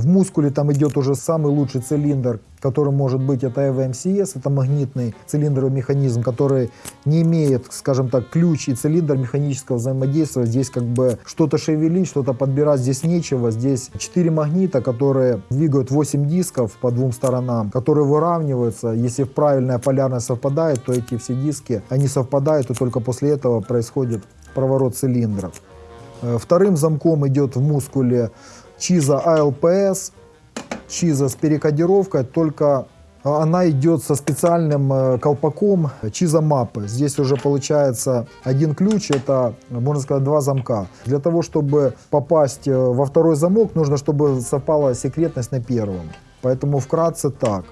В мускуле там идет уже самый лучший цилиндр, который может быть, это EVMCS, это магнитный цилиндровый механизм, который не имеет, скажем так, ключ и цилиндр механического взаимодействия. Здесь как бы что-то шевелить, что-то подбирать здесь нечего. Здесь 4 магнита, которые двигают 8 дисков по двум сторонам, которые выравниваются. Если правильная полярность совпадает, то эти все диски, они совпадают, и только после этого происходит проворот цилиндров. Э, Вторым замком идет в мускуле Чиза ALPS, Чиза с перекодировкой, только она идет со специальным э, колпаком Чиза мапы. Здесь уже получается один ключ, это, можно сказать, два замка. Для того, чтобы попасть э, во второй замок, нужно, чтобы совпала секретность на первом. Поэтому вкратце так.